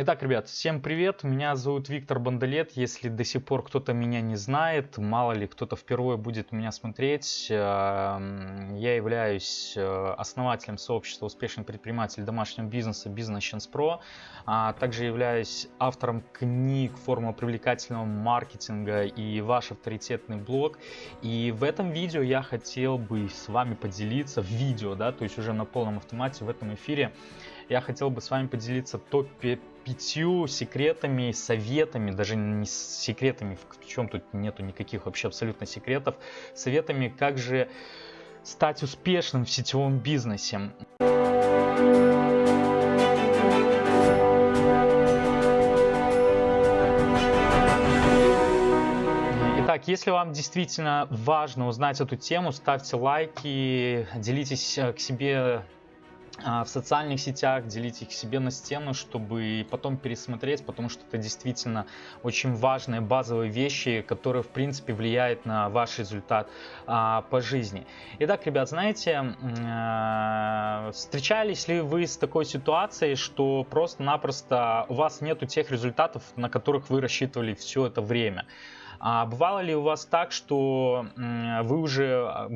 Итак, ребят, всем привет, меня зовут Виктор Бандалет, если до сих пор кто-то меня не знает, мало ли кто-то впервые будет меня смотреть, эм, я являюсь э, основателем сообщества успешных предпринимателей домашнего бизнеса Business Chance Pro, а также являюсь автором книг «Формула привлекательного маркетинга» и «Ваш авторитетный блог», и в этом видео я хотел бы с вами поделиться, в видео, да, то есть уже на полном автомате в этом эфире, я хотел бы с вами поделиться топ-5 пятью секретами, советами, даже не секретами, в чем тут нету никаких вообще абсолютно секретов, советами, как же стать успешным в сетевом бизнесе. Итак, если вам действительно важно узнать эту тему, ставьте лайки, делитесь э, к себе в социальных сетях, делить их себе на стену, чтобы потом пересмотреть, потому что это действительно очень важные базовые вещи, которые в принципе влияют на ваш результат а, по жизни. Итак, ребят, знаете, а, встречались ли вы с такой ситуацией, что просто-напросто у вас нету тех результатов, на которых вы рассчитывали все это время? А бывало ли у вас так, что вы уже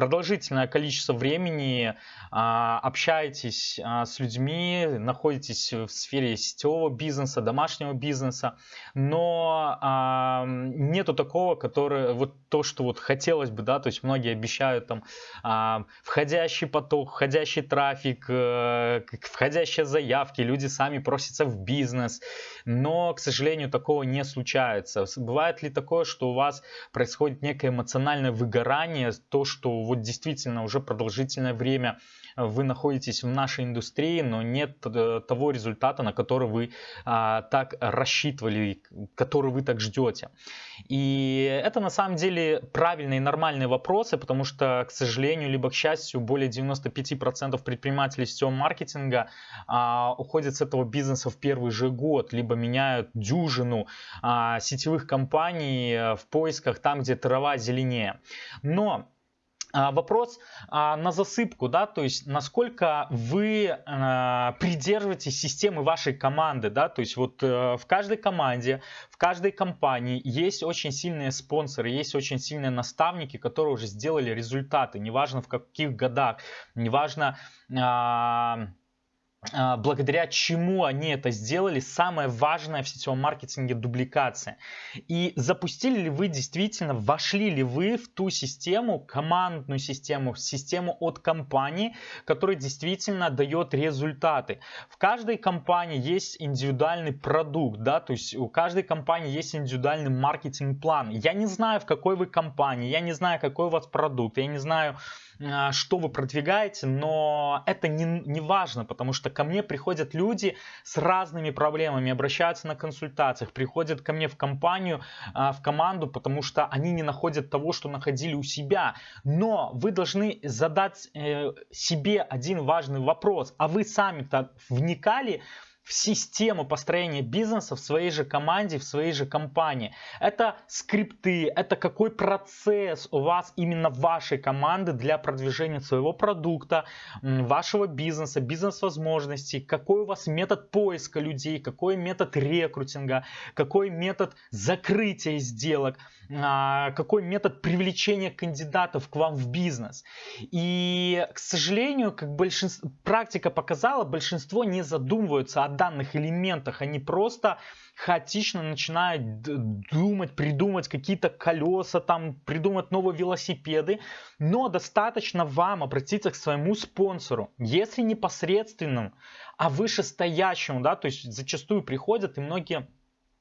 продолжительное количество времени а, общаетесь а, с людьми, находитесь в сфере сетевого бизнеса, домашнего бизнеса, но а, нету такого, который вот то, что вот хотелось бы, да, то есть многие обещают там входящий поток, входящий трафик, а, входящие заявки, люди сами просятся в бизнес, но, к сожалению, такого не случается. Бывает ли такое, что у вас происходит некое эмоциональное выгорание, то, что вот действительно уже продолжительное время вы находитесь в нашей индустрии, но нет э, того результата, на который вы а, так рассчитывали, который вы так ждете. И это на самом деле правильные нормальные вопросы, потому что, к сожалению, либо к счастью, более 95% предпринимателей сетевого маркетинга а, уходят с этого бизнеса в первый же год, либо меняют дюжину а, сетевых компаний э, в поисках там, где трава зеленее. Но вопрос а, на засыпку, да, то есть насколько вы а, придерживаетесь системы вашей команды, да, то есть вот э, в каждой команде, в каждой компании есть очень сильные спонсоры, есть очень сильные наставники, которые уже сделали результаты, неважно в каких годах, неважно а, благодаря чему они это сделали, самое важное в сетевом маркетинге дубликация. И запустили ли вы действительно, вошли ли вы в ту систему, командную систему, систему от компании, которая действительно дает результаты. В каждой компании есть индивидуальный продукт, да, то есть у каждой компании есть индивидуальный маркетинг-план. Я не знаю, в какой вы компании, я не знаю, какой у вас продукт, я не знаю, а, что вы продвигаете, но это не, не важно, потому что ко мне приходят люди с разными проблемами, обращаются на консультациях, приходят ко мне в компанию, а, в команду, потому что они не находят того, что находили у себя. Но вы должны задать э, себе один важный вопрос, а вы сами-то вникали в систему построения бизнеса в своей же команде, в своей же компании. Это скрипты, это какой процесс у вас именно вашей команды для продвижения своего продукта, вашего бизнеса, бизнес-возможностей, какой у вас метод поиска людей, какой метод рекрутинга, какой метод закрытия сделок, какой метод привлечения кандидатов к вам в бизнес. И, к сожалению, как большинство, практика показала, большинство не задумываются о данных элементах, они просто хаотично начинают думать, придумать какие-то колеса, там, придумать новые велосипеды, но достаточно вам обратиться к своему спонсору, если непосредственным, а вышестоящему, да, то есть зачастую приходят и многие а,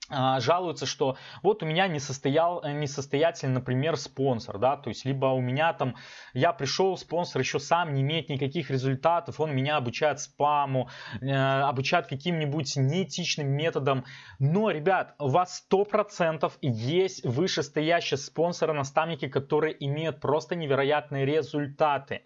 жалуются, что вот у меня не состоял, э, несостоятельный, например, спонсор, да, то есть либо у меня там, я пришел, спонсор еще сам не имеет никаких результатов, он меня обучает спаму, э, обучает каким-нибудь неэтичным методом, но, ребят, у вас 100% есть вышестоящие спонсоры, наставники, которые имеют просто невероятные результаты,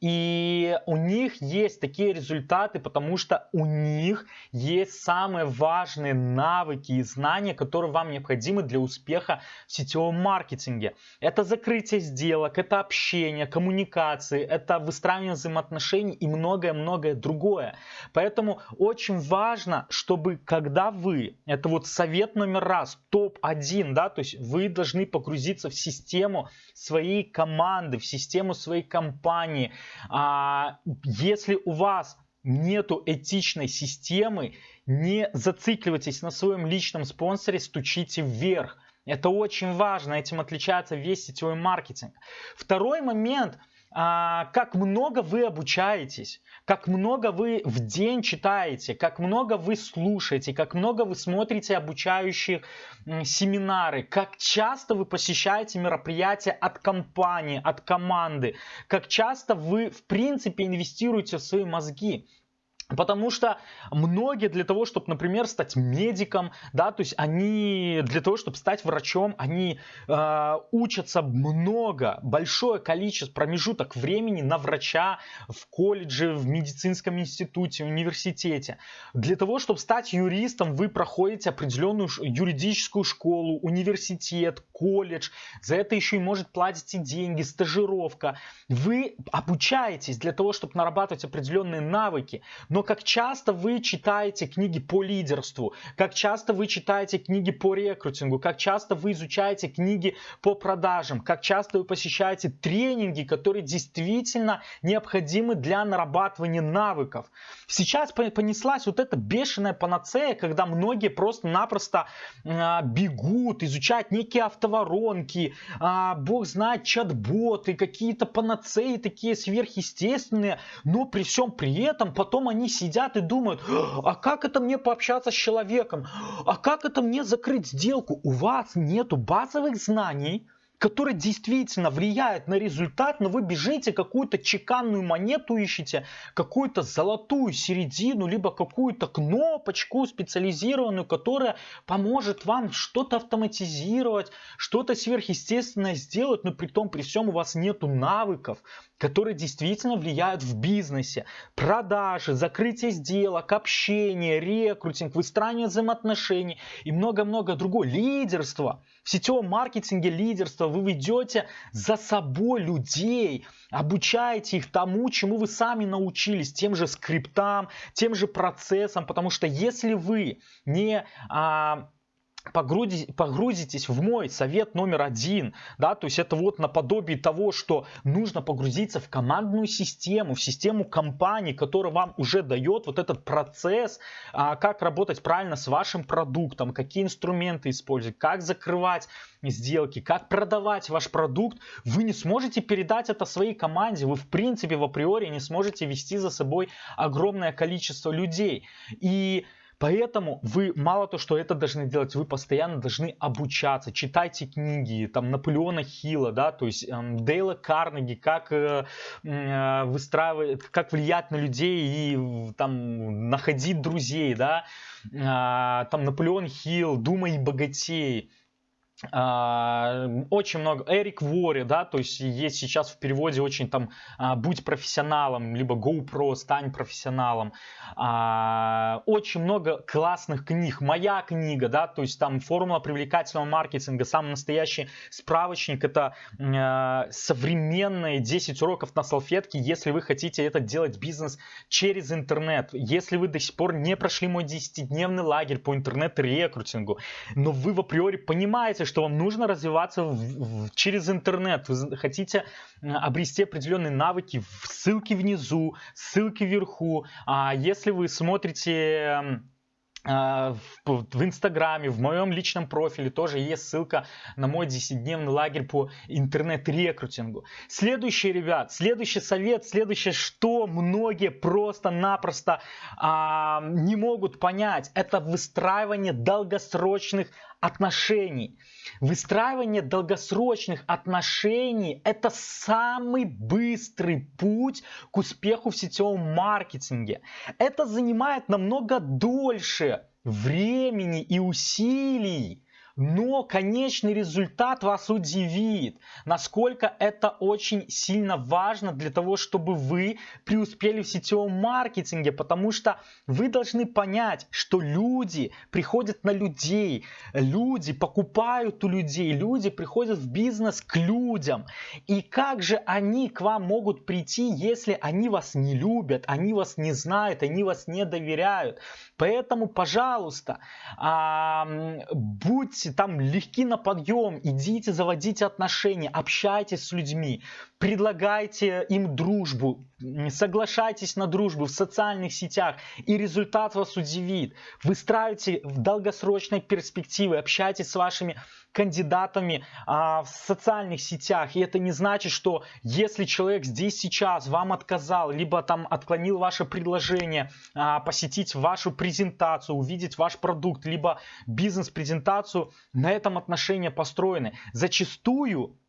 и у них есть такие результаты, потому что у них есть самые важные навыки и знания, знания, которые вам необходимы для успеха в сетевом маркетинге. Это закрытие сделок, это общение, коммуникации, это выстраивание взаимоотношений и многое-многое другое. Поэтому очень важно, чтобы когда вы, это вот совет номер раз, топ-1, да, то есть вы должны погрузиться в систему своей команды, в систему своей компании. А, если у вас нету этичной системы, не зацикливайтесь на своем личном спонсоре, стучите вверх. Это очень важно, этим отличается весь сетевой маркетинг. Второй момент – как много вы обучаетесь, как много вы в день читаете, как много вы слушаете, как много вы смотрите обучающих семинары, как часто вы посещаете мероприятия от компании, от команды, как часто вы в принципе инвестируете в свои мозги. Потому что многие для того, чтобы, например, стать медиком, да, то есть они для того, чтобы стать врачом, они э, учатся много, большое количество промежуток времени на врача в колледже, в медицинском институте, в университете. Для того, чтобы стать юристом, вы проходите определенную юридическую школу, университет, колледж. За это еще и может платить и деньги, стажировка. Вы обучаетесь для того, чтобы нарабатывать определенные навыки. Но но как часто вы читаете книги по лидерству, как часто вы читаете книги по рекрутингу, как часто вы изучаете книги по продажам, как часто вы посещаете тренинги, которые действительно необходимы для нарабатывания навыков. Сейчас понеслась вот эта бешеная панацея, когда многие просто-напросто а, бегут, изучают некие автоворонки, а, бог знает, чат-боты, какие-то панацеи такие сверхъестественные, но при всем при этом потом они сидят и думают, а как это мне пообщаться с человеком? А как это мне закрыть сделку? У вас нету базовых знаний, которые действительно влияют на результат, но вы бежите какую-то чеканную монету ищете, какую-то золотую середину, либо какую-то кнопочку специализированную, которая поможет вам что-то автоматизировать, что-то сверхъестественное сделать, но при том, при всем у вас нету навыков, которые действительно влияют в бизнесе. Продажи, закрытие сделок, общение, рекрутинг, выстраивание взаимоотношений и много-много другого. Лидерство. В сетевом маркетинге лидерство. Вы ведете за собой людей, обучаете их тому, чему вы сами научились, тем же скриптам, тем же процессам. Потому что если вы не... А, погрузитесь в мой совет номер один, да, то есть это вот наподобие того, что нужно погрузиться в командную систему, в систему компании, которая вам уже дает вот этот процесс, а, как работать правильно с вашим продуктом, какие инструменты использовать, как закрывать сделки, как продавать ваш продукт, вы не сможете передать это своей команде, вы в принципе в априори не сможете вести за собой огромное количество людей. И Поэтому вы мало то, что это должны делать, вы постоянно должны обучаться, читайте книги, там Наполеона Хилла, да, то есть эм, Дейла Карнеги, как э, э, выстраивать, как влиять на людей и там находить друзей, да, э, там Наполеон Хилл, Думай богатей, а, очень много Эрик Вори, да, то есть есть сейчас в переводе очень там а, будь профессионалом, либо GoPro, стань профессионалом. А, очень много классных книг. Моя книга, да, то есть там формула привлекательного маркетинга, самый настоящий справочник, это современные 10 уроков на салфетке, если вы хотите это делать бизнес через интернет. Если вы до сих пор не прошли мой 10-дневный лагерь по интернет-рекрутингу, но вы в априори понимаете, что вам нужно развиваться в, в, через интернет. Вы хотите обрести определенные навыки, ссылки внизу, ссылки вверху. А если вы смотрите а, в Инстаграме, в моем личном профиле тоже есть ссылка на мой 10-дневный лагерь по интернет-рекрутингу. Следующий, ребят, следующий совет, следующее, что многие просто-напросто а, не могут понять, это выстраивание долгосрочных отношений. Выстраивание долгосрочных отношений – это самый быстрый путь к успеху в сетевом маркетинге. Это занимает намного дольше времени и усилий, но конечный результат вас удивит, насколько это очень сильно важно для того, чтобы вы преуспели в сетевом маркетинге, потому что вы должны понять, что люди приходят на людей, люди покупают у людей, люди приходят в бизнес к людям. И как же они к вам могут прийти, если они вас не любят, они вас не знают, они вас не доверяют? Поэтому, пожалуйста, будьте там легки на подъем, идите, заводите отношения, общайтесь с людьми, предлагайте им дружбу, соглашайтесь на дружбу в социальных сетях, и результат вас удивит. Выстраивайте в долгосрочной перспективе, общайтесь с вашими кандидатами а, в социальных сетях. И это не значит, что если человек здесь сейчас вам отказал, либо там отклонил ваше предложение а, посетить вашу презентацию, увидеть ваш продукт, либо бизнес-презентацию, на этом отношения построены. Зачастую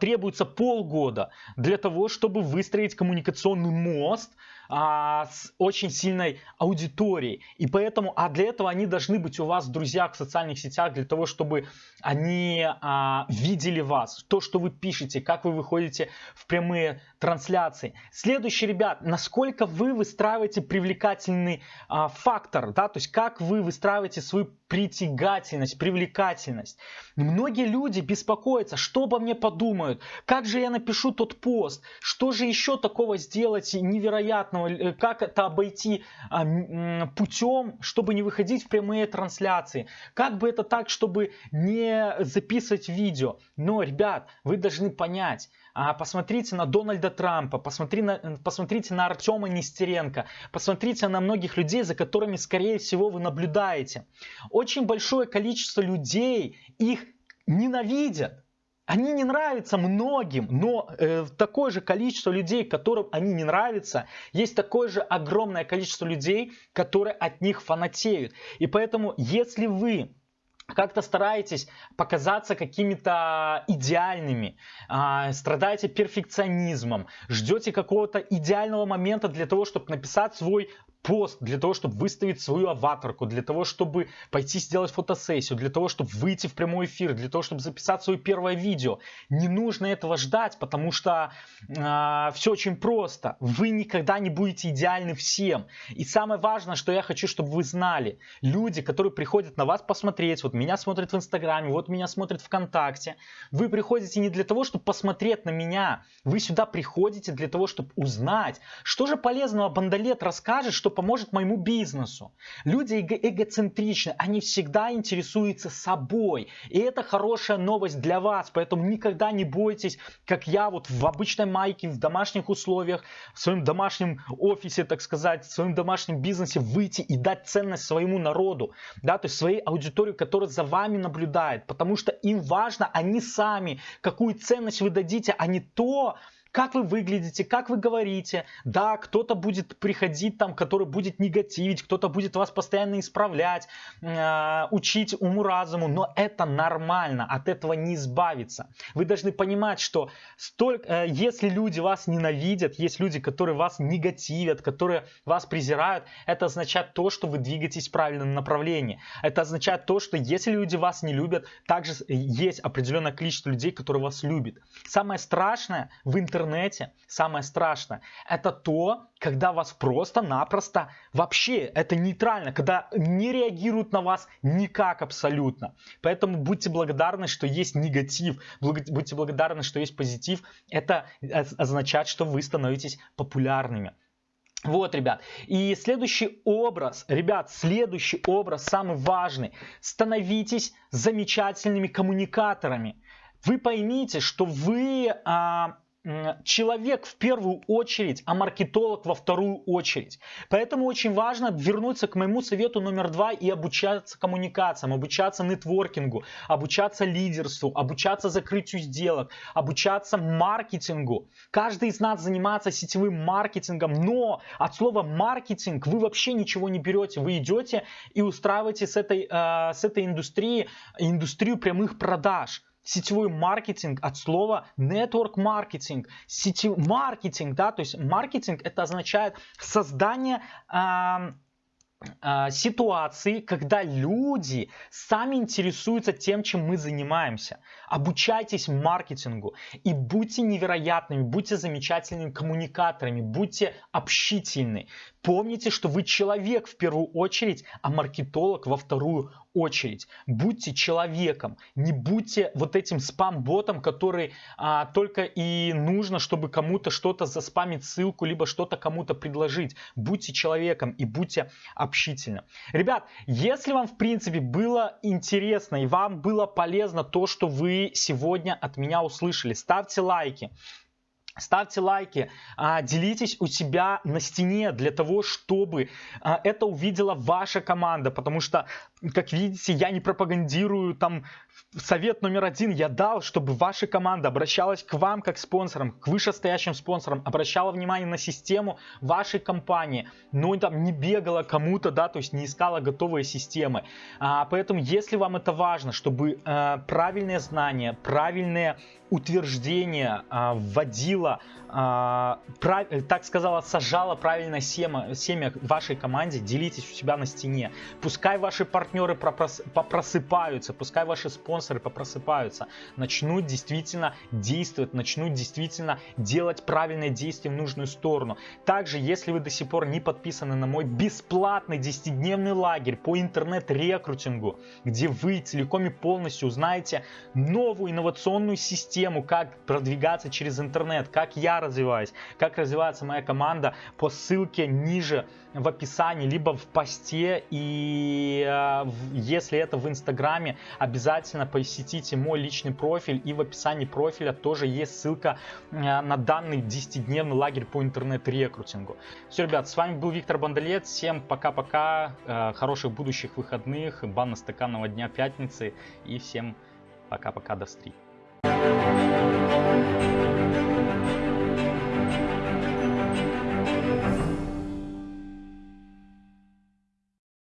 требуется полгода для того, чтобы выстроить коммуникационный мост а, с очень сильной аудиторией. И поэтому, а для этого они должны быть у вас в друзьях в социальных сетях, для того, чтобы они а, видели вас, то, что вы пишете, как вы выходите в прямые трансляции. Следующий, ребят, насколько вы выстраиваете привлекательный а, фактор, да, то есть как вы выстраиваете свою притягательность, привлекательность. Многие люди беспокоятся, что обо мне подумают, как же я напишу тот пост, что же еще такого сделать невероятного, понятного, э, как это обойти а, путем, чтобы не выходить в прямые трансляции. Как бы это так, чтобы не записывать видео. Но, ребят, вы должны понять, а, посмотрите на Дональда Трампа, посмотри на, посмотрите на Артема Нестеренко, посмотрите на многих людей, за которыми, скорее всего, вы наблюдаете. Очень большое количество людей их ненавидят. Они не нравятся многим, но э, такое же количество людей, которым они не нравятся, есть такое же огромное количество людей, которые от них фанатеют. И поэтому, если вы как-то стараетесь показаться какими-то идеальными, э, страдаете перфекционизмом, ждете какого-то идеального момента для того, чтобы написать свой пост для того, чтобы выставить свою аватарку, для того, чтобы пойти сделать фотосессию, для того, чтобы выйти в прямой эфир, для того, чтобы записать свое первое видео. Не нужно этого ждать, потому что э, а, все очень просто. Вы никогда не будете идеальны всем. И самое важное, что я хочу, чтобы вы знали, люди, которые приходят на вас посмотреть, вот меня смотрят в Инстаграме, вот меня смотрят ВКонтакте, вы приходите не для того, чтобы посмотреть на меня, вы сюда приходите для того, чтобы узнать, что же полезного Бандалет расскажет, что поможет моему бизнесу. Люди эго эгоцентричны, они всегда интересуются собой. И это хорошая новость для вас, поэтому никогда не бойтесь, как я вот в обычной майке, в домашних условиях, в своем домашнем офисе, так сказать, в своем домашнем бизнесе выйти и дать ценность своему народу, да, то есть своей аудитории, которая за вами наблюдает, потому что им важно, они сами, какую ценность вы дадите, а не то, как вы выглядите, как вы говорите. Да, кто-то будет приходить там, который будет негативить, кто-то будет вас постоянно исправлять, э, учить уму-разуму, но это нормально, от этого не избавиться. Вы должны понимать, что столько, э, если люди вас ненавидят, есть люди, которые вас негативят, которые вас презирают, это означает то, что вы двигаетесь в правильном направлении. Это означает то, что если люди вас не любят, также есть определенное количество людей, которые вас любят. Самое страшное в интернете интернете, самое страшное, это то, когда вас просто-напросто вообще, это нейтрально, когда не реагируют на вас никак абсолютно. Поэтому будьте благодарны, что есть негатив, будьте благодарны, что есть позитив. Это означает, что вы становитесь популярными. Вот, ребят. И следующий образ, ребят, следующий образ, самый важный. Становитесь замечательными коммуникаторами. Вы поймите, что вы а, человек в первую очередь, а маркетолог во вторую очередь. Поэтому очень важно вернуться к моему совету номер два и обучаться коммуникациям, обучаться нетворкингу, обучаться лидерству, обучаться закрытию сделок, обучаться маркетингу. Каждый из нас занимается сетевым маркетингом, но от слова маркетинг вы вообще ничего не берете. Вы идете и устраиваете с этой, э, с этой индустрии индустрию прямых продаж сетевой маркетинг от слова network маркетинг, сетевой маркетинг, да, то есть маркетинг это означает создание э, ситуации, когда люди сами интересуются тем, чем мы занимаемся. Обучайтесь маркетингу и будьте невероятными, будьте замечательными коммуникаторами, будьте общительны. Помните, что вы человек в первую очередь, а маркетолог во вторую очередь. Будьте человеком, не будьте вот этим спам-ботом, который а, только и нужно, чтобы кому-то что-то заспамить ссылку, либо что-то кому-то предложить. Будьте человеком и будьте общительным. Ребят, если вам в принципе было интересно и вам было полезно то, что вы сегодня от меня услышали, ставьте лайки. Ставьте лайки, а, делитесь у себя на стене для того, чтобы а, это увидела ваша команда, потому что, как видите, я не пропагандирую там совет номер один я дал, чтобы ваша команда обращалась к вам как спонсорам, к вышестоящим спонсорам, обращала внимание на систему вашей компании, но там не бегала кому-то, да, то есть не искала готовые системы. А, поэтому, если вам это важно, чтобы правильные знания, правильные утверждения а, вводила, а, прав, так сказала, сажала правильное семя, семя вашей команде, делитесь у себя на стене. Пускай ваши партнеры попросыпаются, пускай ваши спонсоры попросыпаются, начнут действительно действовать, начнут действительно делать правильные действия в нужную сторону. Также, если вы до сих пор не подписаны на мой бесплатный 10-дневный лагерь по интернет-рекрутингу, где вы целиком и полностью узнаете новую инновационную систему, как продвигаться через интернет, как я развиваюсь, как развивается моя команда по ссылке ниже в описании, либо в посте. И э, если это в Инстаграме, обязательно посетите мой личный профиль. И в описании профиля тоже есть ссылка э, на данный 10-дневный лагерь по интернет-рекрутингу. Все, ребят, с вами был Виктор Бандалет. Всем пока-пока. Э, хороших будущих выходных. Банно-стаканного дня пятницы. И всем пока-пока. До встречи. Thank you.